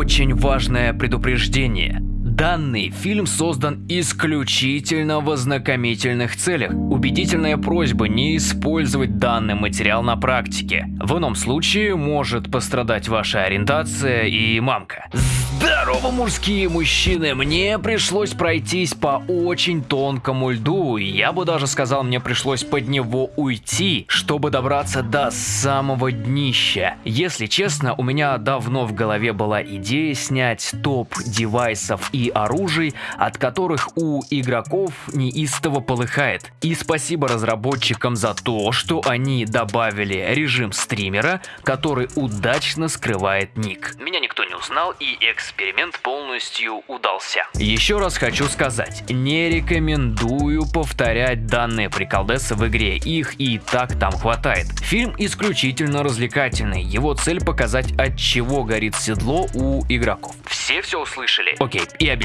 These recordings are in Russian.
очень важное предупреждение. Данный фильм создан исключительно в ознакомительных целях. Убедительная просьба не использовать данный материал на практике. В ином случае может пострадать ваша ориентация и мамка. Здорово, мужские мужчины! Мне пришлось пройтись по очень тонкому льду, и я бы даже сказал, мне пришлось под него уйти, чтобы добраться до самого днища. Если честно, у меня давно в голове была идея снять топ девайсов и оружий, от которых у игроков неистово полыхает. И спасибо разработчикам за то, что они добавили режим стримера, который удачно скрывает ник. Меня никто не узнал и эксперимент полностью удался. Еще раз хочу сказать, не рекомендую повторять данные приколдесы в игре, их и так там хватает. Фильм исключительно развлекательный, его цель показать от чего горит седло у игроков. Все все услышали? Окей, и обязательно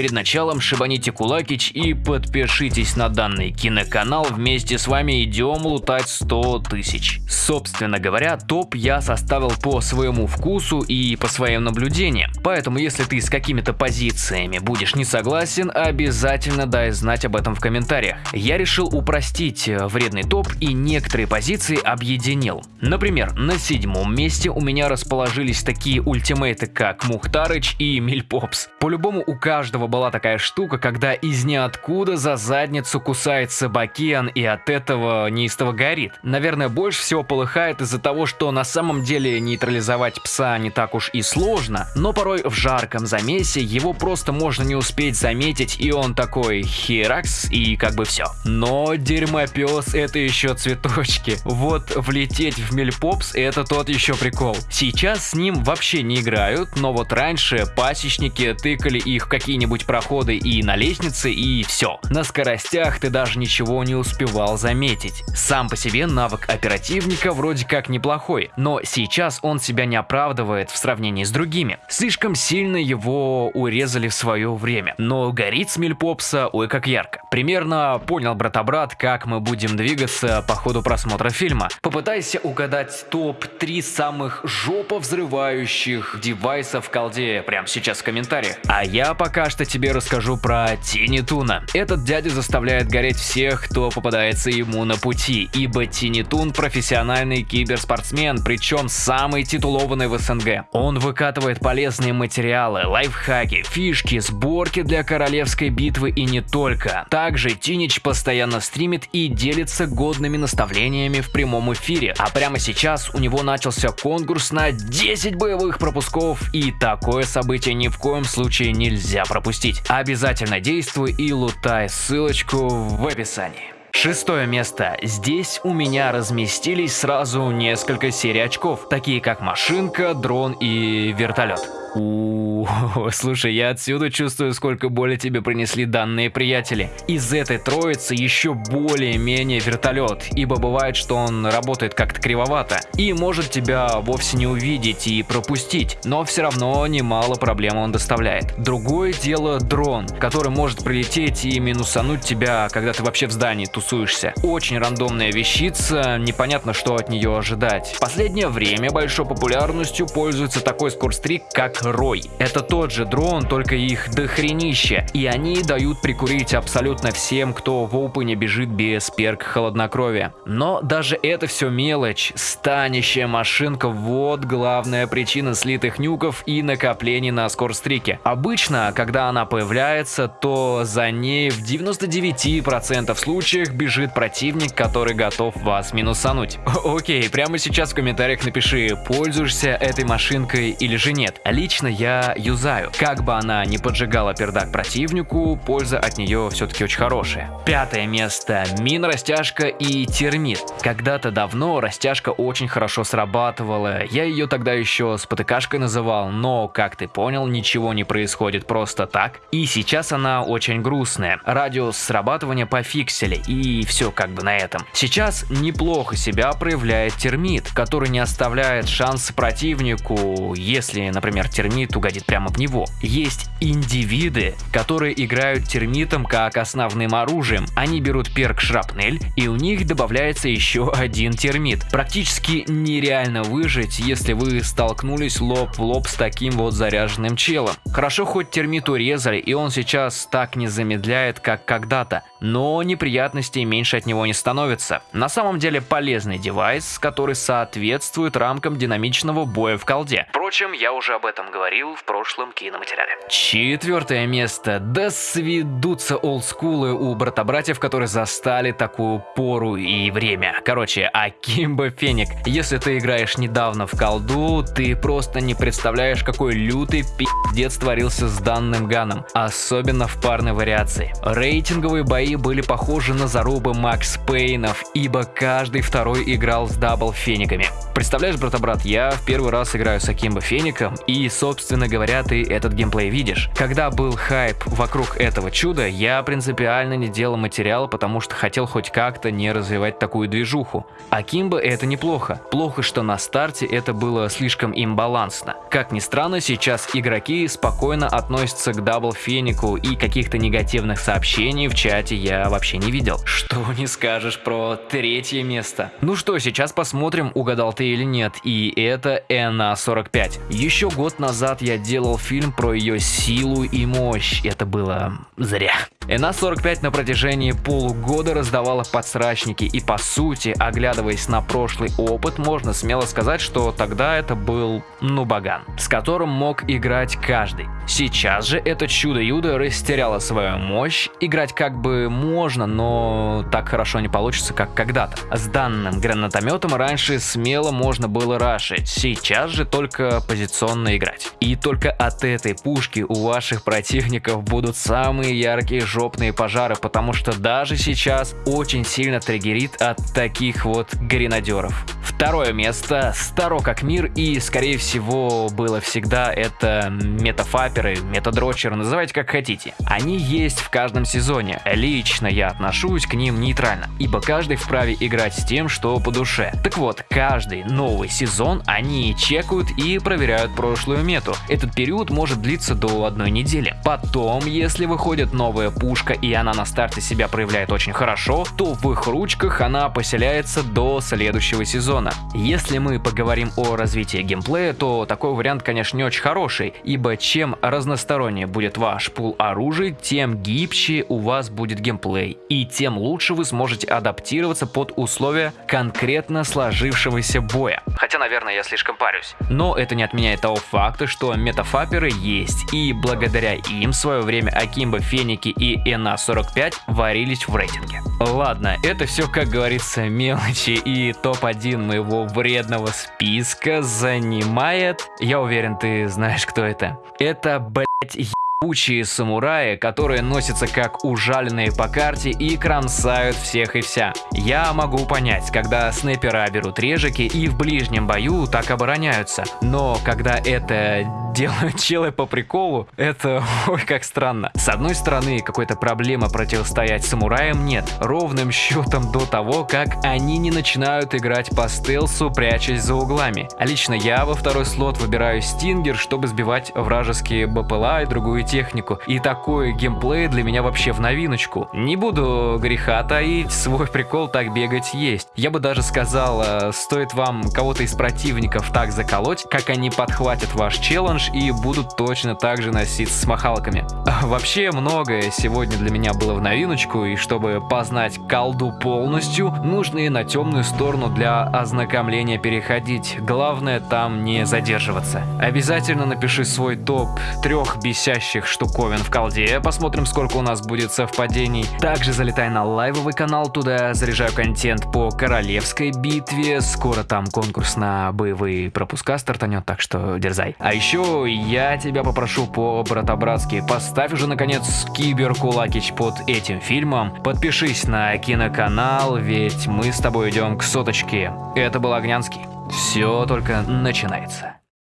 перед началом шибаните кулакич и подпишитесь на данный киноканал, вместе с вами идем лутать 100 тысяч. Собственно говоря, топ я составил по своему вкусу и по своим наблюдениям, поэтому если ты с какими-то позициями будешь не согласен, обязательно дай знать об этом в комментариях. Я решил упростить э, вредный топ и некоторые позиции объединил. Например, на седьмом месте у меня расположились такие ультимейты, как Мухтарыч и Мильпопс. По-любому у каждого была такая штука, когда из ниоткуда за задницу кусается Бакиан и от этого неистово горит. Наверное, больше всего полыхает из-за того, что на самом деле нейтрализовать пса не так уж и сложно, но порой в жарком замесе его просто можно не успеть заметить и он такой херакс и как бы все. Но дерьмопес это еще цветочки. Вот влететь в Мельпопс это тот еще прикол. Сейчас с ним вообще не играют, но вот раньше пасечники тыкали их в какие-нибудь проходы и на лестнице и все. На скоростях ты даже ничего не успевал заметить. Сам по себе навык оперативника вроде как неплохой, но сейчас он себя не оправдывает в сравнении с другими. Слишком сильно его урезали в свое время, но горит Смельпопса ой как ярко. Примерно понял брата-брат, как мы будем двигаться по ходу просмотра фильма. Попытайся угадать топ-3 самых жопо взрывающих девайсов в колде прямо сейчас в комментариях. А я пока что тебе расскажу про Тини Туна. Этот дядя заставляет гореть всех, кто попадается ему на пути, ибо Тини Тун профессиональный киберспортсмен, причем самый титулованный в СНГ. Он выкатывает полезные материалы, лайфхаки, фишки, сборки для королевской битвы и не только. Также Тинич постоянно стримит и делится годными наставлениями в прямом эфире. А прямо сейчас у него начался конкурс на 10 боевых пропусков и такое событие ни в коем случае нельзя пропустить. Обязательно действуй и лутай ссылочку в описании. Шестое место. Здесь у меня разместились сразу несколько серий очков, такие как машинка, дрон и вертолет. У, слушай, я отсюда чувствую, сколько боли тебе принесли данные приятели. Из этой троицы еще более-менее вертолет, ибо бывает, что он работает как-то кривовато и может тебя вовсе не увидеть и пропустить, но все равно немало проблем он доставляет. Другое дело дрон, который может прилететь и минусануть тебя, когда ты вообще в здании тусуешься. Очень рандомная вещица, непонятно, что от нее ожидать. В последнее время большой популярностью пользуется такой скорстрик, как Рой. Это тот же дрон, только их дохренище, и они дают прикурить абсолютно всем, кто в опене бежит без перк холоднокровия. Но даже это все мелочь, станищая машинка вот главная причина слитых нюков и накоплений на скорстрике. Обычно, когда она появляется, то за ней в 99% случаях бежит противник, который готов вас минусануть. Окей, прямо сейчас в комментариях напиши, пользуешься этой машинкой или же нет. Лично лично я юзаю. Как бы она не поджигала пердак противнику, польза от нее все-таки очень хорошая. Пятое место. Мин, растяжка и термит. Когда-то давно растяжка очень хорошо срабатывала. Я ее тогда еще с потыкашкой называл, но, как ты понял, ничего не происходит просто так. И сейчас она очень грустная. Радиус срабатывания пофиксили, и все как бы на этом. Сейчас неплохо себя проявляет термит, который не оставляет шанс противнику, если, например, термит термит угодит прямо в него. Есть индивиды, которые играют термитом как основным оружием. Они берут перк шрапнель, и у них добавляется еще один термит. Практически нереально выжить, если вы столкнулись лоб в лоб с таким вот заряженным челом. Хорошо хоть термит урезали, и он сейчас так не замедляет, как когда-то, но неприятностей меньше от него не становится. На самом деле полезный девайс, который соответствует рамкам динамичного боя в колде. Впрочем, я уже об этом говорил в прошлом киноматериале. Четвертое место. Да сведутся олдскулы у брата-братьев, которые застали такую пору и время. Короче, Akimbo Fennec. Если ты играешь недавно в колду, ты просто не представляешь, какой лютый пиздец творился с данным gun ом. Особенно в парной вариации. Рейтинговые бои были похожи на зарубы Max Payne ов, ибо каждый второй играл с double Fennec ами. Представляешь, брата-брат, я в первый раз играю с akimbo Fennec ом, и, собственно говоря, ты этот геймплей видишь. Когда был хайп вокруг этого чуда, я принципиально не делал материал, потому что хотел хоть как-то не развивать такую движуху. Akimbo это неплохо. Плохо, что на старте это было слишком имбалансно. Как ни странно, сейчас игроки спокойно относятся к double Fennec у и каких-то негативных сообщений в чате я вообще не видел. Что не скажешь про третье место? Ну что, сейчас посмотрим, угадал ты или нет. И это НА-45. Еще год назад я делал фильм про ее силу и мощь. Это было зря. НА-45 на протяжении полугода раздавала подсрачники и по сути, оглядываясь на прошлый опыт, можно смело сказать, что тогда это был нубаган, с которым мог играть каждый. Сейчас же это чудо-юдо растеряло свою мощь, играть как бы можно, но так хорошо не получится, как когда-то. С данным гранатометом раньше смело можно было рашить, сейчас же только позиционно играть. И только от этой пушки у ваших противников будут самые яркие жопные пожары, потому что даже сейчас очень сильно триггерит от таких вот гренадеров. Второе место старо как мир и скорее всего было всегда это метафаперы, метадрочеры, называйте как хотите. Они есть в каждом сезоне. Лично я отношусь к ним нейтрально, ибо каждый вправе играть с тем, что по душе. Так вот, каждый новый сезон они чекают и проверяют прошлую мету. Этот период может длиться до одной недели. Потом, если выходит новая пушка и она на старте себя проявляет очень хорошо, то в их ручках она поселяется до следующего сезона экрана. Если мы поговорим о развитии геймплея, то такой вариант, конечно, не очень хороший, ибо чем разностороннее будет ваш пул оружия, тем гибче у вас будет геймплей, и тем лучше вы сможете адаптироваться под условия конкретно сложившегося боя. Хотя, наверное, я слишком парюсь. Но это не отменяет того факта, что метафаперы есть, и благодаря им в свое время Акимба, Феники и НА-45 варились в рейтинге. Ладно, это все, как говорится, мелочи, и топ-1 мы моего вредного списка занимает... Я уверен, ты знаешь, кто это. Это, блять, ебучие самураи, которые носятся как ужаленные по карте и кромсают всех и вся. Я могу понять, когда снайпера берут режики и в ближнем бою так обороняются, но когда это делают челы по приколу, это ой как странно. С одной стороны, какой-то проблемы противостоять самураям нет, ровным счетом до того, как они не начинают играть по стелсу, прячась за углами. А лично я во второй слот выбираю стингер, чтобы сбивать вражеские БПЛА и другую технику. И такой геймплей для меня вообще в новиночку. Не буду греха таить, свой прикол так бегать есть. Я бы даже сказал, э, стоит вам кого-то из противников так заколоть, как они подхватят ваш челлендж, и будут точно так же носиться с махалками. Вообще многое сегодня для меня было в новиночку, и чтобы познать колду полностью, нужно и на темную сторону для ознакомления переходить. Главное там не задерживаться. Обязательно напиши свой топ трех бесящих штуковин в колде, посмотрим сколько у нас будет совпадений. Также залетай на лайвовый канал, туда заряжаю контент по королевской битве, скоро там конкурс на боевые пропуска стартанет, так что дерзай. А еще я тебя попрошу по-братобратски, поставь уже наконец киберкулакич под этим фильмом, подпишись на киноканал, ведь мы с тобой идем к соточке. Это был Огнянский. Все только начинается.